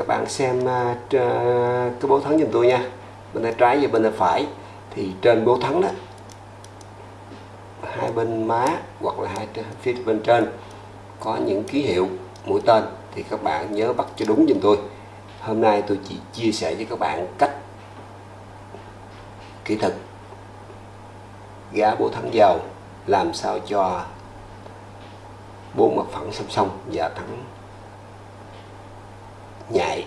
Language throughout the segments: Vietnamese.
các bạn xem uh, cái bố thắng giùm tôi nha. Bên tay trái và bên tay phải. Thì trên bố thắng đó hai bên má hoặc là hai phía bên trên có những ký hiệu mũi tên. Thì các bạn nhớ bắt cho đúng giùm tôi. Hôm nay tôi chỉ chia sẻ với các bạn cách kỹ thuật gá bố thắng dầu làm sao cho bốn mặt phẳng song song và thắng nhạy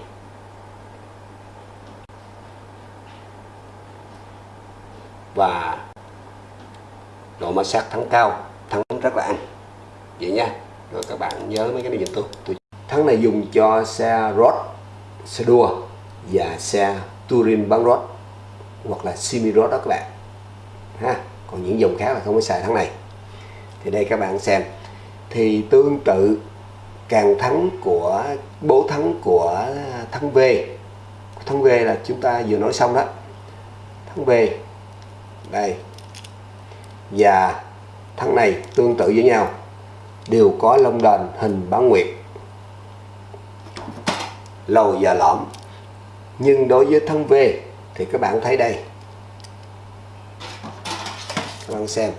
và độ ma sát thắng cao thắng rất là ăn. Vậy nha. Rồi các bạn nhớ mấy cái này giùm tôi. Tôi thắng này dùng cho xe road xe đua và xe touring bán road hoặc là semi road đó các bạn. Ha còn những dòng khác là không có xài thắng này. Thì đây các bạn xem. Thì tương tự càng thắng của, bố thắng của thắng V. Thắng V là chúng ta vừa nói xong đó. Thắng V. Đây. Và thắng này tương tự với nhau. Đều có lông đền hình bán nguyệt. Lầu và lõm. Nhưng đối với thắng V thì các bạn thấy đây. Các bạn xem.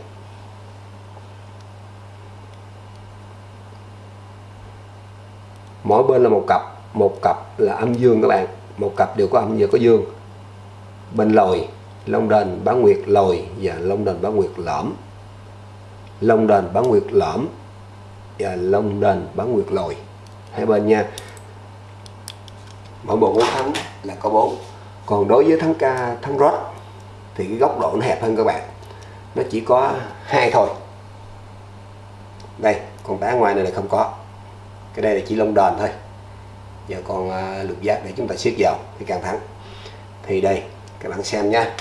Mỗi bên là một cặp một cặp là âm dương các bạn, một cặp đều có âm và có dương. Bên lồi, long đền bán nguyệt, lồi và long đền bán nguyệt, lõm. Long đền bán nguyệt, lõm và long đền bán nguyệt, lồi. Hai bên nha. Mỗi bộ ngón thắng là có bốn. Còn đối với thắng ca, thắng rót thì cái góc độ nó hẹp hơn các bạn. Nó chỉ có hai thôi. Đây còn đá ngoài này là không có cái đây là chỉ lông đền thôi. Giờ còn à, lục giác để chúng ta siết vào thì càng thắng thì đây, các bạn xem nha.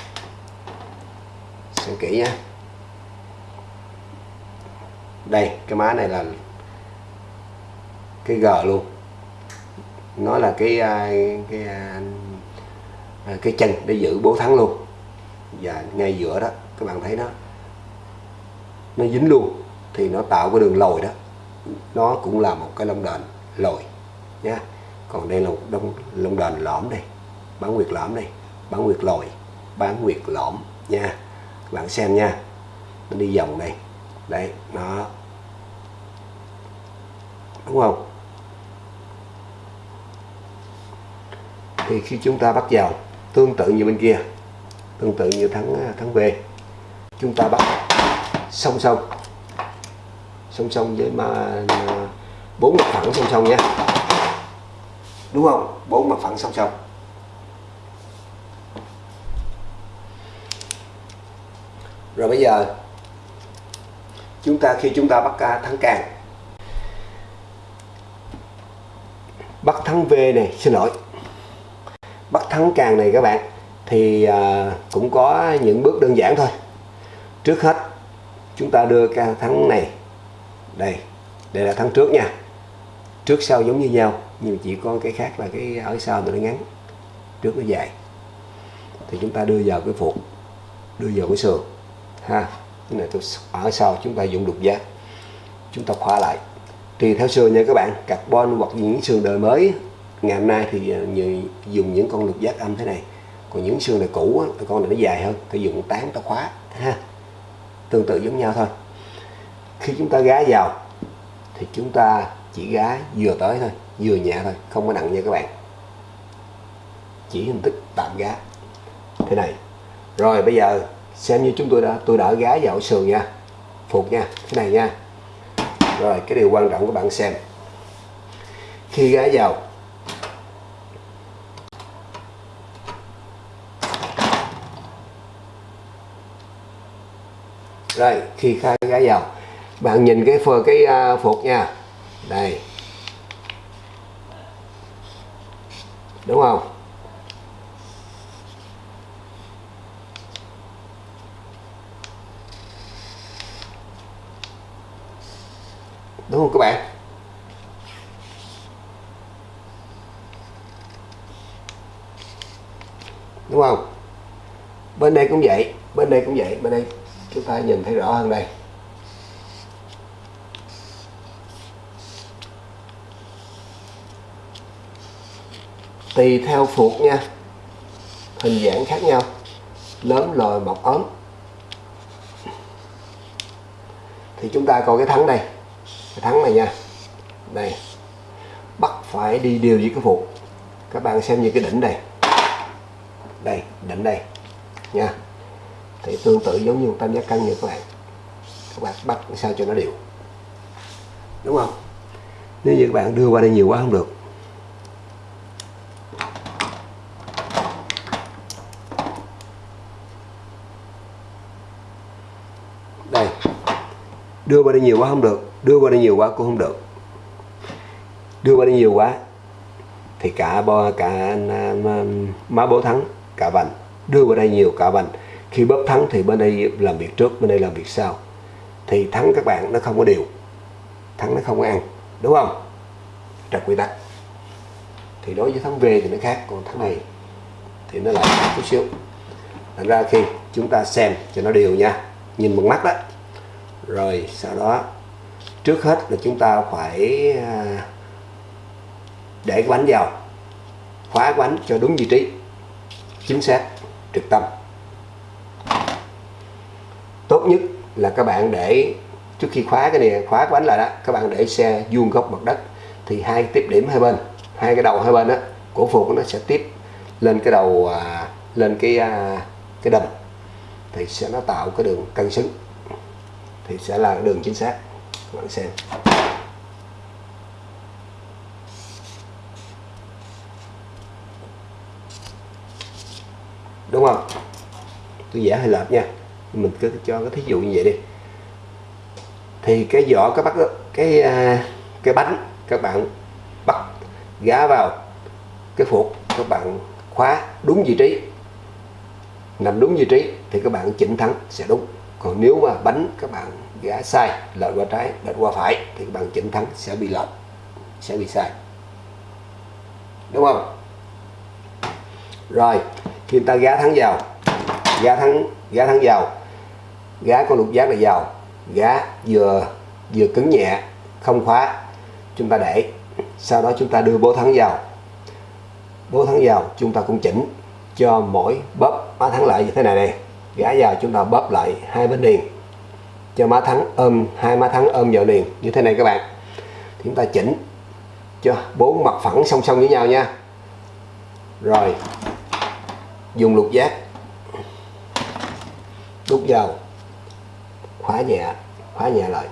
Xem kỹ nha. Đây, cái má này là cái g luôn. Nó là cái à, cái à, cái chân để giữ bố thắng luôn. Và ngay giữa đó, các bạn thấy nó nó dính luôn. Thì nó tạo cái đường lồi đó nó cũng là một cái lông đền lồi nha. Còn đây là một đông lông đền lõm đây bán nguyệt lõm đây bán nguyệt lồi bán nguyệt lõm nha. Các bạn xem nha nó đi vòng đây đấy nó đúng không? Thì khi chúng ta bắt vào tương tự như bên kia tương tự như thắng thắng về, chúng ta bắt song song song song với mà, bốn mặt phẳng song song nha đúng không? Bốn mặt phẳng song song rồi bây giờ, chúng ta khi chúng ta bắt thắng càng. Bắt thắng V này, xin lỗi. Bắt thắng càng này các bạn, thì à, cũng có những bước đơn giản thôi. Trước hết, chúng ta đưa ca thắng này đây đây là tháng trước nha. Trước sau giống như nhau, nhưng chỉ có cái khác là cái ở sau nó ngắn. Trước nó dài. Thì chúng ta đưa vào cái phục đưa vào cái sườn, ha. Cái này tôi ở sau chúng ta dùng đục giác chúng ta khóa lại. Tùy theo sườn nha các bạn, carbon hoặc những sườn đời mới ngày hôm nay thì à, dùng những con lục giác âm thế này. Còn những xương này cũ con này nó dài hơn thì dùng tán ta khóa, ha. Tương tự giống nhau thôi khi chúng ta gá vào, thì chúng ta chỉ gá vừa tới thôi, vừa nhẹ thôi, không có nặng nha các bạn. Chỉ hình thức tạm gá. Thế này. Rồi, bây giờ xem như chúng tôi đã tôi đã gá vào sườn nha. Phục nha thế này nha. Rồi, cái điều quan trọng các bạn xem. Khi gá vào, rồi, khi khai gái vào bạn nhìn cái phơ, cái à, phục nha. Đây. Đúng không? Đúng không các bạn? Đúng không? Bên đây cũng vậy, bên đây cũng vậy. Bên đây chúng ta nhìn thấy rõ hơn đây. Tùy theo phuộc nha. Hình dạng khác nhau. Lớn lồi mọc ốm thì chúng ta coi cái thắng đây. Cái thắng này nha. Đây. Bắt phải đi đều với cái phuộc các bạn xem như cái đỉnh đây. Đây, đỉnh đây. Nha. Thì tương tự giống như một tam giác cân như các bạn. Các bạn bắt sao cho nó đều. Đúng không? Nếu như các bạn đưa qua đây nhiều quá không được đây đưa qua đây nhiều quá không được, đưa qua đây nhiều quá cũng không được. Đưa qua đây nhiều quá thì cả bo, cả um, um, má bố thắng, cả vành. Đưa qua đây nhiều, cả vành. Khi bóp thắng thì bên đây làm việc trước, bên đây làm việc sau. Thì thắng các bạn nó không có đều. Thắng nó không có ăn, đúng không? Trật quy tắc. Thì đối với thắng V thì nó khác, còn thắng này thì nó lại chút xíu. Thành ra khi chúng ta xem cho nó đều nha. Nhìn bằng mắt đó rồi sau đó, trước hết là chúng ta phải à, để cái bánh vào, khóa cái bánh cho đúng vị trí, chính xác, trực tâm. Tốt nhất là các bạn để, trước khi khóa cái này, khóa cái bánh lại đó, các bạn để xe vuông góc mặt đất, thì hai tiếp điểm hai bên, hai cái đầu hai bên đó của phục nó sẽ tiếp lên cái đầu à, lên cái à, cái đầm. Thì sẽ nó tạo cái đường cân xứng thì sẽ là đường chính xác. Các bạn xem. Đúng không? Tôi giả hơi lệch nha. Mình cứ cho cái thí dụ như vậy đi. Thì cái vỏ cái bắt cái cái bánh các bạn bắt gá vào, cái phục các bạn khóa đúng vị trí. Nằm đúng vị trí thì các bạn chỉnh thắng sẽ đúng còn nếu mà bánh các bạn gã sai, lệch qua trái, lệch qua phải, thì các bạn chỉnh thắng sẽ bị lệch, sẽ bị sai. Đúng không? Rồi, khi ta gá thắng vào, gá thắng gá thắng vào, gá con lục giác là vào, gá vừa vừa cứng nhẹ, không khóa, chúng ta để. Sau đó chúng ta đưa bố thắng vào. Bố thắng vào, chúng ta cũng chỉnh cho mỗi bóp má thắng lại như thế này này gã vào chúng ta bóp lại hai bên liền cho má thắng ôm hai má thắng ôm vào liền. Như thế này các bạn. Thì chúng ta chỉnh cho bốn mặt phẳng song song với nhau nha. Rồi dùng lục giác. Đút vào. Khóa nhẹ khóa nhẹ lại.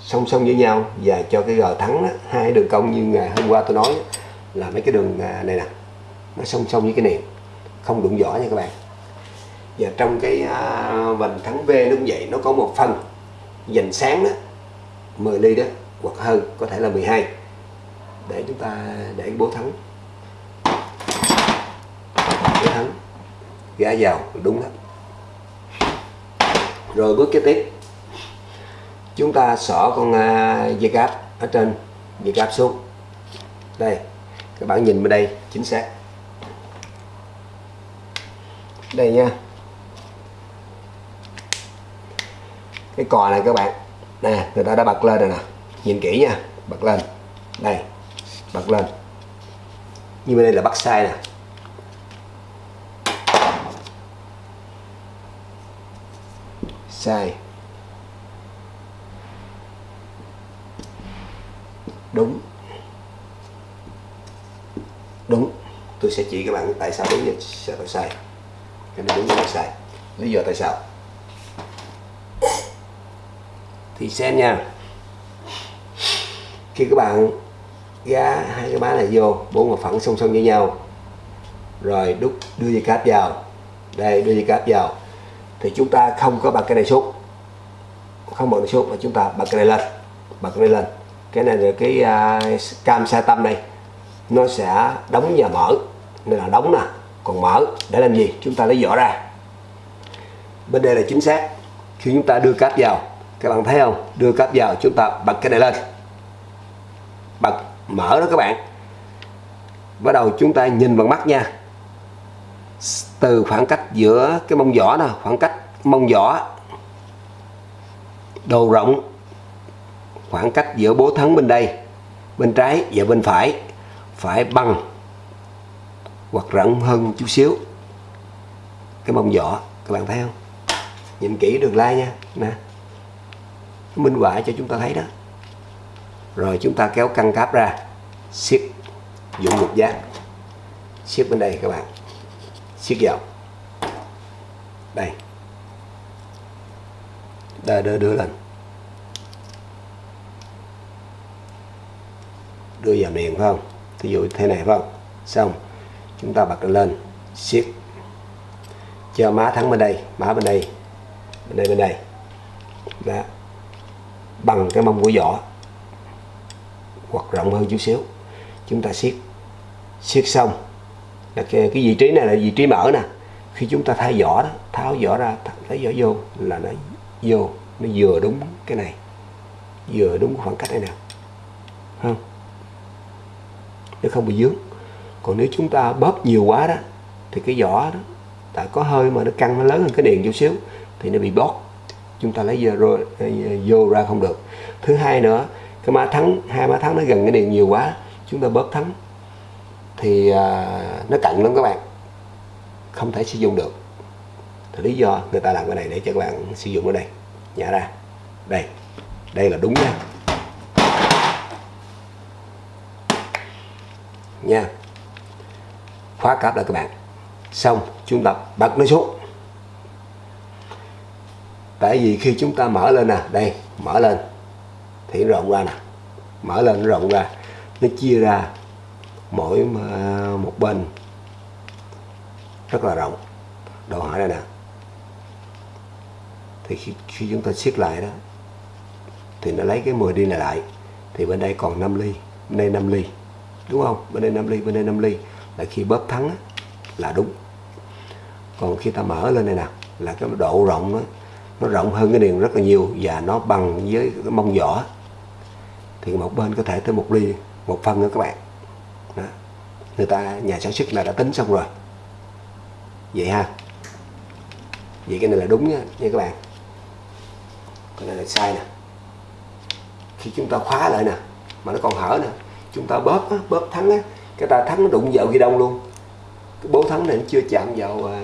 Song song với nhau. Và cho cái gờ thắng đó, hai đường cong như ngày hôm qua tôi nói là mấy cái đường à, này nè. Nó song song với cái niệm không đụng vỏ nha các bạn và trong cái uh, vành thắng V nó cũng vậy nó có một phần dành sáng đó 10 ly đó hoặc hơn có thể là 12 để chúng ta để bố thắng. Bố thắng. Gã vào đúng đó. Rồi bước kế tiếp. Chúng ta xỏ con uh, dây cáp ở trên dây cáp xuống. Đây các bạn nhìn bên đây chính xác. Đây nha. Cái cò này các bạn. Nè, người ta đã bật lên rồi nè. Nhìn kỹ nha. Bật lên. Đây. Bật lên. Như bên đây là bắt sai nè. Sai. Đúng. Đúng. Tôi sẽ chỉ các bạn tại sao đúng và sao tại sai. Cái này đúng và sai lý do tại sao. Xem nha. Khi các bạn gá hai cái má này vô bốn mặt phẳng song song với nhau. Rồi đút đưa dây cáp vào. Đây đưa dây cáp vào. Thì chúng ta không có bật cái này xuống không bật này xuống mà chúng ta bật cái này lên. Bật cái này lên. Cái này là cái uh, cam sa tâm này. Nó sẽ đóng và mở. Nên là đóng nè còn mở. Để làm gì? Chúng ta lấy vỏ ra. Bên đây là chính xác. Khi chúng ta đưa cáp vào các bạn thấy không? Đưa cáp vào, chúng ta bật cái này lên. Bật, mở đó các bạn. Bắt đầu chúng ta nhìn bằng mắt nha. Từ khoảng cách giữa cái mông giỏ nè, khoảng cách mông giỏ đầu rộng, khoảng cách giữa bố thắng bên đây, bên trái và bên phải phải bằng hoặc rộng hơn chút xíu cái mông giỏ các bạn thấy không? Nhìn kỹ đường lai nha. Nè minh họa cho chúng ta thấy đó. Rồi chúng ta kéo căng cáp ra, siết dụng một giác. Siết bên đây các bạn. Siết vào. Đây. Đưa đưa đưa lên. Đưa vào miệng phải không? Thí dụ thế này, phải không? Xong. Chúng ta bật lên, siết. Cho má thắng bên đây, má bên đây bên đây bên đây. Đó bằng cái mông của vỏ hoặc rộng hơn chút xíu. Chúng ta siết siết xong là cái, cái vị trí này là vị trí mở nè. Khi chúng ta thay vỏ đó tháo vỏ ra lấy vỏ vô là nó vô nó vừa đúng cái này vừa đúng khoảng cách này nè. Không? Nó không bị dướng. Còn nếu chúng ta bóp nhiều quá đó thì cái vỏ đó tại có hơi mà nó căng nó lớn hơn cái điền chút xíu thì nó bị bóp chúng ta lấy vô, vô, ờ, vô ra không được. Thứ hai nữa cái má thắng hai má thắng nó gần cái điện nhiều quá chúng ta bóp thắng. Thì uh, nó cận lắm các bạn. Không thể sử dụng được. Thì lý do người ta làm cái này để cho các bạn sử dụng ở đây. Nhả ra. Đây. Đây là đúng nha. Nha. Khóa cáp lại các bạn. Xong chúng ta bật nó xuống tại vì khi chúng ta mở lên nè đây mở lên. Thì rộng ra nè. Mở lên rộng ra. Nó chia ra mỗi ờ, một bên. Rất là rộng. Đồ hỏi đây nè. Thì khi, khi chúng ta siết lại đó thì nó lấy cái 10 đi này lại. Thì bên đây còn 5 ly bên đây 5 ly. Đúng không? Bên đây 5 ly bên đây 5 ly. Là khi bóp thắng là đúng. Còn khi ta mở lên này nè là cái độ rộng đó, nó rộng hơn cái điền rất là nhiều và nó bằng với cái mông vỏ. Thì một bên có thể tới một ly một phân nữa các bạn. Đó. người ta nhà sản xuất là đã tính xong rồi. Vậy ha. Vậy cái này là đúng nha, nha các bạn. Cái này là sai nè. Khi chúng ta khóa lại nè mà nó còn hở nè. Chúng ta bóp á, bóp thắng á cái ta thắng nó đụng vào ghi đông luôn. Cái bố thắng này nó chưa chạm vào à,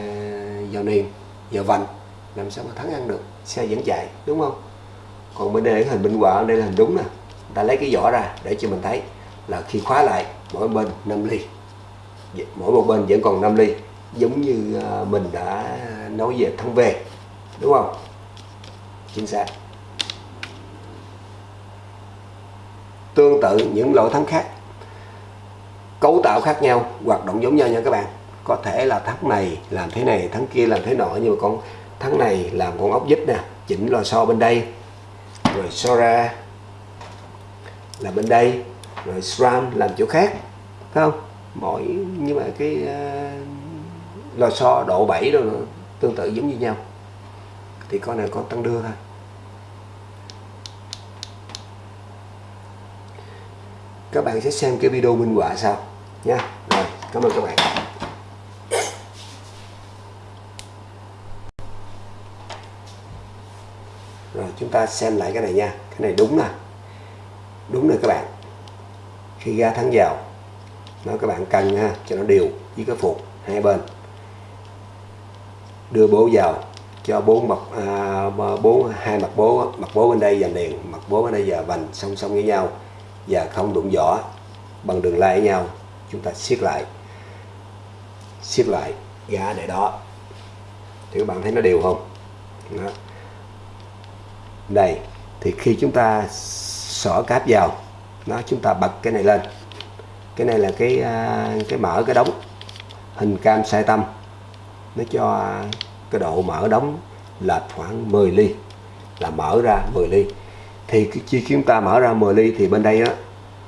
vào niềm vào vành làm sao mà thắng ăn được, xe vẫn chạy, đúng không? Còn bên đây là hình minh họa, đây là hình đúng nè. Ta lấy cái vỏ ra để cho mình thấy là khi khóa lại, mỗi bên 5 ly. Dạ, mỗi một bên vẫn còn 5 ly, giống như à, mình đã nói về thắng về đúng không? Chính xác. Tương tự những loại thắng khác, cấu tạo khác nhau, hoạt động giống nhau nha các bạn. Có thể là thắng này làm thế này thắng kia làm thế nọ, nhưng mà con tháng này làm con ốc vít nè chỉnh lò xo bên đây. Rồi so ra là bên đây. Rồi SRAM làm chỗ khác phải không? Mỗi nhưng mà cái uh, lò xo độ 7 đó tương tự giống như nhau. Thì con này con tăng đưa thôi. Các bạn sẽ xem cái video minh họa sau nha. Rồi cảm ơn các bạn. Ta xem lại cái này nha. Cái này đúng nè. Đúng rồi các bạn. Khi ra thắng vào nó các bạn cần ha cho nó đều với cái phục hai bên. Đưa bố vào cho bốn mặt à, bốn hai mặt bố mặt bố bên đây và liền mặt bố bên đây và vành song song với nhau và không đụng vỏ bằng đường lai với nhau. Chúng ta siết lại. Siết lại gá để đó. Thì các bạn thấy nó đều không? Đó đây thì khi chúng ta xỏ cáp vào nó chúng ta bật cái này lên. Cái này là cái à, cái mở cái đóng hình cam sai tâm nó cho cái độ mở đóng là khoảng 10 ly là mở ra 10 ly. Thì khi chúng ta mở ra 10 ly thì bên đây đó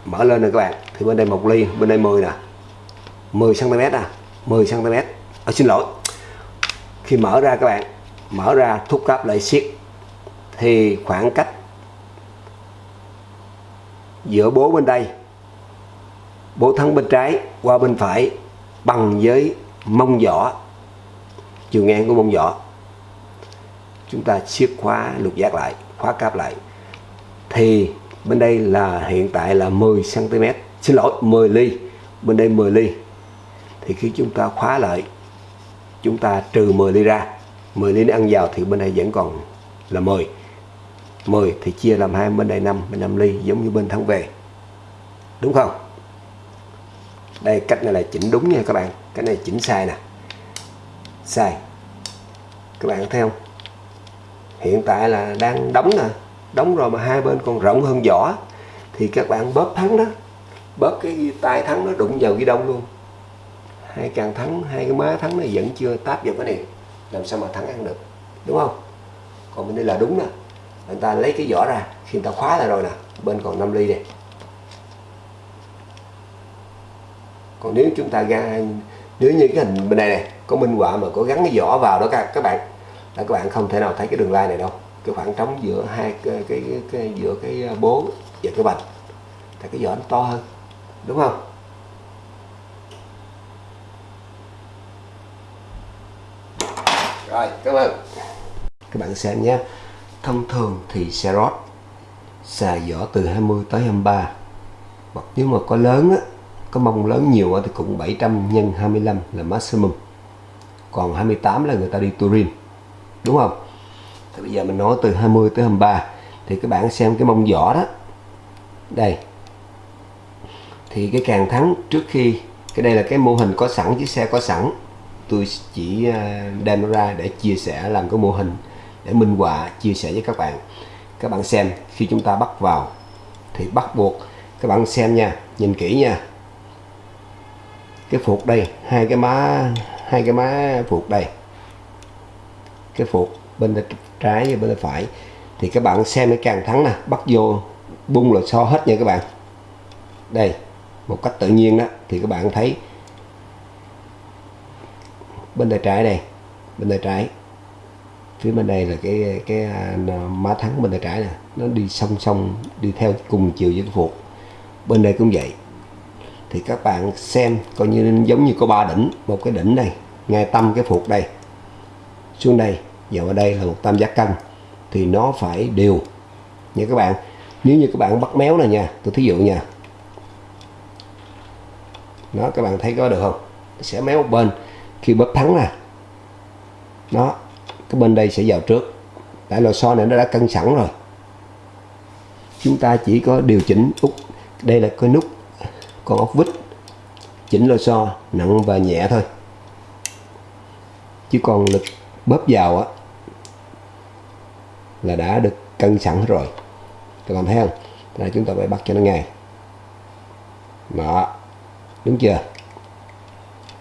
mở lên rồi các bạn. Thì bên đây một ly bên đây 10 nè. 10 cm à 10 cm à, xin lỗi. Khi mở ra các bạn mở ra thúc cáp lại siết thì khoảng cách giữa bố bên đây, bố thắng bên trái, qua bên phải bằng với mông vỏ chiều ngang của mông vỏ chúng ta siết khóa lục giác lại, khóa cáp lại. Thì bên đây là hiện tại là 10 cm xin lỗi 10 ly. Bên đây 10 ly. Thì khi chúng ta khóa lại, chúng ta trừ 10 ly ra. 10 ly nó ăn vào thì bên đây vẫn còn là 10 10 thì chia làm hai bên đây 5 bên 5 ly, giống như bên thắng về. Đúng không? Đây, cách này là chỉnh đúng nha các bạn. Cái này chỉnh sai nè. Sai. Các bạn thấy không? Hiện tại là đang đóng nè. Đóng rồi mà hai bên còn rộng hơn vỏ thì các bạn bóp thắng đó. Bóp cái tay thắng nó đụng vào ghi đông luôn. Hai càng thắng, hai cái má thắng nó vẫn chưa táp vào cái này. Làm sao mà thắng ăn được? Đúng không? Còn bên đây là đúng nè người ta lấy cái vỏ ra khi người ta khóa lại rồi nè bên còn 5 ly đây còn nếu chúng ta ra nếu như cái hình bên này này có minh họa mà có gắn cái vỏ vào đó các các bạn là các bạn không thể nào thấy cái đường line này đâu. Cái khoảng trống giữa hai cái, cái, cái, cái giữa cái bố và cái bành thì cái vỏ nó to hơn đúng không? Rồi cảm ơn. Các bạn xem nhé thông thường thì xe rót xài vỏ từ 20 tới 23 hoặc nếu mà có lớn á, có mông lớn nhiều thì cũng 700 nhân 25 là maximum. Còn 28 là người ta đi touring đúng không? Thì bây giờ mình nói từ 20 tới 23 thì các bạn xem cái mông vỏ đó. Đây. Thì cái càng thắng trước khi, cái đây là cái mô hình có sẵn, chiếc xe có sẵn. Tôi chỉ à, đem nó ra để chia sẻ làm cái mô hình để minh họa chia sẻ với các bạn. Các bạn xem, khi chúng ta bắt vào thì bắt buộc các bạn xem nha, nhìn kỹ nha. Cái phục đây, hai cái má, hai cái má phục đây. Cái phục bên tay trái và bên tay phải. Thì các bạn xem cái càng thắng nè, bắt vô bung là so hết nha các bạn. Đây, một cách tự nhiên đó, thì các bạn thấy bên tay trái đây, bên tay trái phía bên đây là cái cái à, má thắng bên tay trái nè. Nó đi song song, đi theo cùng chiều với cái phục. Bên đây cũng vậy. Thì các bạn xem, coi như giống như có ba đỉnh. Một cái đỉnh này, ngay tâm cái phục đây. Xuống đây và ở đây là một tam giác cân thì nó phải đều. Nha các bạn, nếu như các bạn bắt méo này nha, tôi thí dụ nha. Nó các bạn thấy có được không? Sẽ méo một bên. Khi bóp thắng nè. Nó cái bên đây sẽ vào trước. Tại lò xo này nó đã cân sẵn rồi. Chúng ta chỉ có điều chỉnh út. Đây là cái nút, con ốc vít. Chỉnh lò xo nặng và nhẹ thôi. Chứ còn lực bóp vào á, là đã được cân sẵn rồi. Các bạn thấy không? Là chúng ta phải bắt cho nó ngay. Đó. Đúng chưa?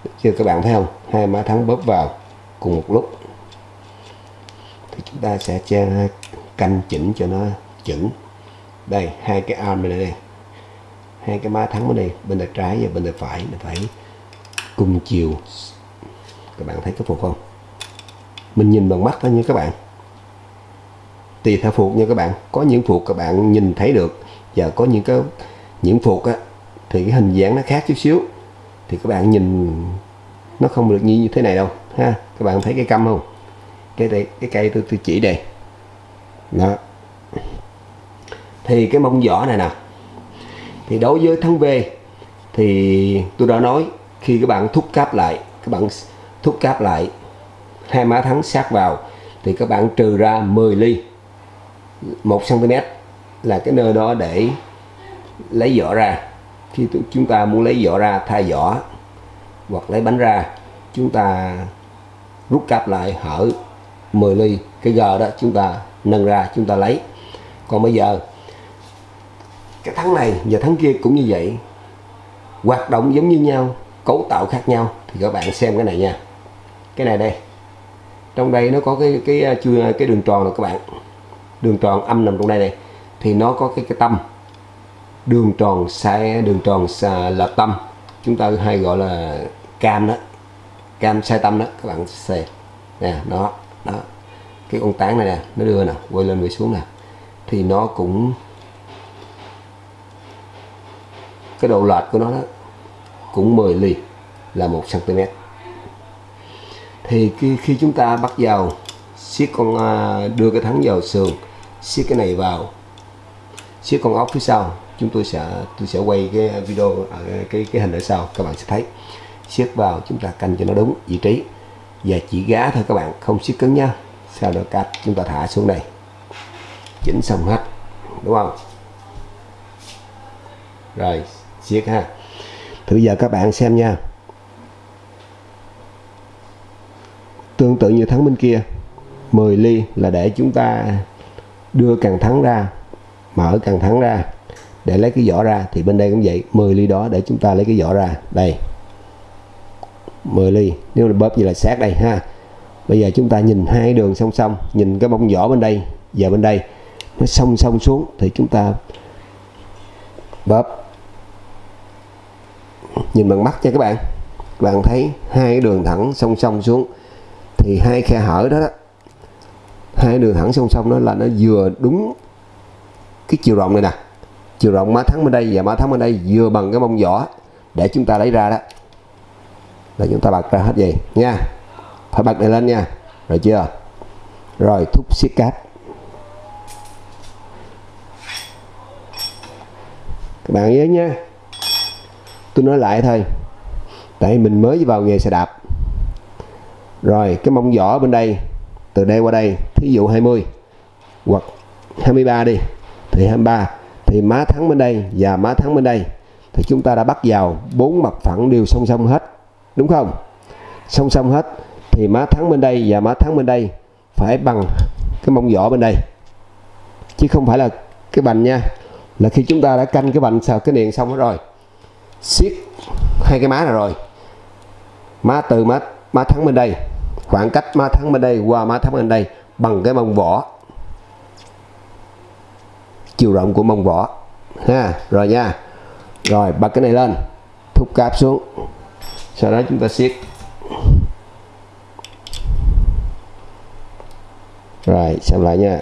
Đúng chưa các bạn thấy không? Hai má thắng bóp vào cùng một lúc thì chúng ta sẽ che canh chỉnh cho nó chuẩn đây, hai cái arm này đây. Hai cái má thắng ở đây, bên tay trái và bên tay phải. Nó phải cùng chiều. Các bạn thấy cái phục không? Mình nhìn bằng mắt thôi nha các bạn. Tùy theo phục nha các bạn. Có những phục các bạn nhìn thấy được và có những cái, những phục á, thì cái hình dáng nó khác chút xíu. Thì các bạn nhìn nó không được như thế này đâu, ha? Các bạn thấy cái câm không? Cái đây, cái cây tôi tôi chỉ đây. Đó. Thì cái mông vỏ này nè. Thì đối với thắng V thì tôi đã nói khi các bạn thúc cáp lại, các bạn thúc cáp lại hai má thắng sát vào, thì các bạn trừ ra 10 ly 1 cm là cái nơi đó để lấy vỏ ra. Khi chúng ta muốn lấy vỏ ra thay vỏ hoặc lấy bánh ra, chúng ta rút cáp lại, hở. 10 ly cái g đó chúng ta nâng ra chúng ta lấy. Còn bây giờ cái thắng này và thắng kia cũng như vậy hoạt động giống như nhau cấu tạo khác nhau. Thì các bạn xem cái này nha. Cái này đây. Trong đây nó có cái cái à, cái, cái đường tròn này các bạn. Đường tròn âm nằm trong đây này thì nó có cái cái tâm. Đường tròn sai đường tròn xa là tâm. Chúng ta hay gọi là cam đó. Cam sai tâm đó. Các bạn xem. Nè nó đó. Cái con tán này nè nó đưa nè quay lên quay xuống nè. Thì nó cũng cái độ lệch của nó đó cũng 10 ly là 1 cm thì khi, khi chúng ta bắt vào siết con à, đưa cái thắng vào sườn siết cái này vào siết con ốc phía sau chúng tôi sẽ tôi sẽ quay cái video ở cái cái hình ở sau các bạn sẽ thấy. Siết vào chúng ta canh cho nó đúng vị trí và chỉ gá thôi các bạn, không siết cứng nhá. Sau đó cắt chúng ta thả xuống đây. Chỉnh xong hết, đúng không? Rồi siết ha. Thử giờ các bạn xem nha. Tương tự như thắng bên kia 10 ly là để chúng ta đưa càng thắng ra, mở càng thắng ra. Để lấy cái vỏ ra, thì bên đây cũng vậy 10 ly đó để chúng ta lấy cái vỏ ra. Đây. 10 ly. Nếu là bóp như là sát đây ha. Bây giờ chúng ta nhìn hai đường song song nhìn cái bông vỏ bên đây và bên đây. Nó song song xuống thì chúng ta bóp. Nhìn bằng mắt nha các bạn. Các bạn thấy hai đường thẳng song song xuống thì hai khe hở đó, đó hai đường thẳng song song đó là nó vừa đúng cái chiều rộng này nè. Chiều rộng má thắng bên đây và má thắng bên đây vừa bằng cái mông vỏ để chúng ta lấy ra đó là chúng ta bật ra hết gì nha. Phải bật này lên nha. Rồi chưa? Rồi, thúc siết cáp. Các bạn nhớ nha tôi nói lại thôi. Tại mình mới vào nghề xe đạp. Rồi, cái mông vỏ bên đây, từ đây qua đây, thí dụ 20 hoặc 23 đi, thì 23 thì má thắng bên đây và má thắng bên đây. Thì chúng ta đã bắt vào bốn mặt phẳng đều song song hết đúng không? Song song hết, thì má thắng bên đây và má thắng bên đây phải bằng cái mông vỏ bên đây. Chứ không phải là cái bành nha. Là khi chúng ta đã canh cái bành sao cái niền xong hết rồi, siết hai cái má này rồi, má từ má má thắng bên đây, khoảng cách má thắng bên đây qua má thắng bên đây bằng cái mông vỏ. Chiều rộng của mông vỏ. Ha, rồi nha. Rồi, bật cái này lên, thúc cáp xuống sau đó chúng ta siết. Rồi xem lại nha.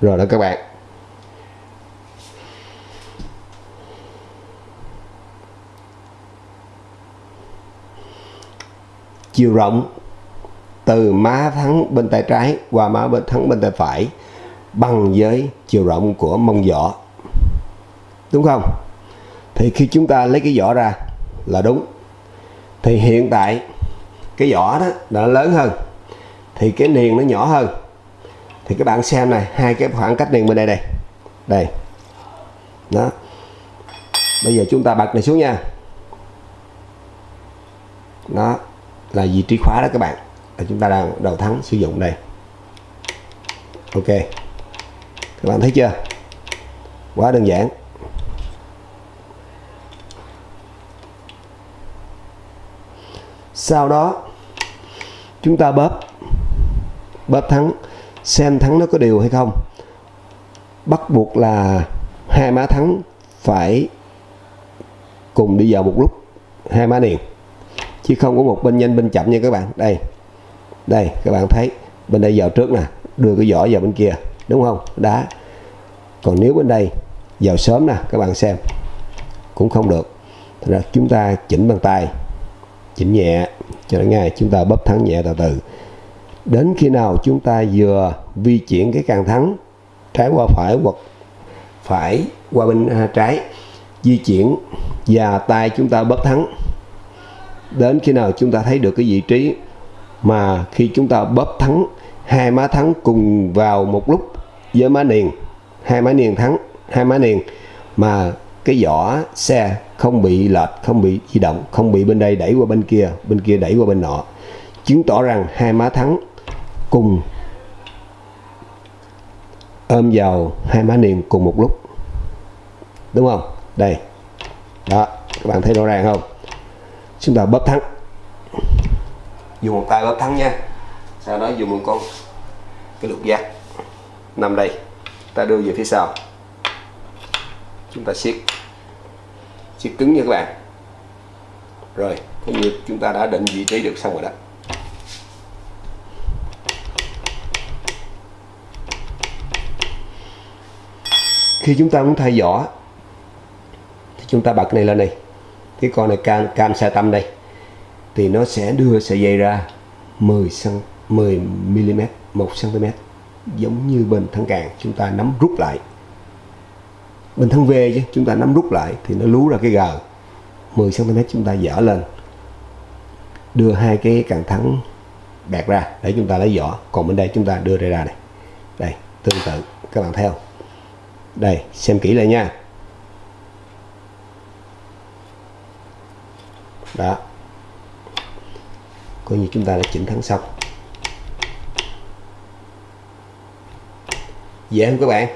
Rồi đó các bạn. Chiều rộng từ má thắng bên tay trái qua má bên thắng bên tay phải bằng với chiều rộng của mông giỏ đúng không? Thì khi chúng ta lấy cái giỏ ra là đúng. Thì hiện tại cái giỏ đó đã lớn hơn, thì cái niền nó nhỏ hơn. Thì các bạn xem này, hai cái khoảng cách niền bên đây đây. Đây. Đó. Bây giờ chúng ta bật này xuống nha. Đó là vị trí khóa đó các bạn chúng ta đang đầu thắng sử dụng đây. Ok. Các bạn thấy chưa? Quá đơn giản. Sau đó chúng ta bóp. Bóp thắng. Xem thắng nó có đều hay không. Bắt buộc là hai má thắng phải cùng đi vào một lúc. Hai má liền, chứ không có một bên nhanh bên chậm nha các bạn. Đây đây các bạn thấy bên đây vào trước nè đưa cái vỏ vào bên kia đúng không? Đá. Còn nếu bên đây vào sớm nè các bạn xem cũng không được. Thật ra chúng ta chỉnh bằng tay chỉnh nhẹ cho đến ngay chúng ta bóp thắng nhẹ từ từ. Đến khi nào chúng ta vừa vi chuyển cái càng thắng trái qua phải hoặc phải qua bên à, trái di chuyển và tay chúng ta bóp thắng đến khi nào chúng ta thấy được cái vị trí mà khi chúng ta bóp thắng, hai má thắng cùng vào một lúc với má niền, hai má niền thắng, hai má niền, mà cái vỏ xe không bị lệch, không bị di động, không bị bên đây đẩy qua bên kia bên kia đẩy qua bên nọ, chứng tỏ rằng hai má thắng cùng ôm vào hai má niền cùng một lúc. Đúng không? Đây. Đó, các bạn thấy rõ ràng không? Chúng ta bóp thắng dùng một tay bóp thắng nha. Sau đó dùng một con, cái lục giác. Nằm đây, ta đưa về phía sau. Chúng ta siết. Siết cứng nha các bạn. Rồi, cái như chúng ta đã định vị trí được xong rồi đó. Khi chúng ta muốn thay vỏ, thì chúng ta bật này lên đây. Cái con này cam cam xe tâm đây thì nó sẽ đưa sợi dây ra 10 cm 10 mm 1 cm giống như bên thân càng chúng ta nắm rút lại. Bên thân V chứ, chúng ta nắm rút lại thì nó lú ra cái gờ. 10 cm chúng ta dở lên. Đưa hai cái càng thắng bẹt ra. Để chúng ta lấy vỏ. Còn bên đây chúng ta đưa ra ra này. Đây, tương tự. Các bạn thấy không? Đây, xem kỹ lại nha. Đó coi như chúng ta đã chỉnh thắng xong. Dạ Dễ không các bạn.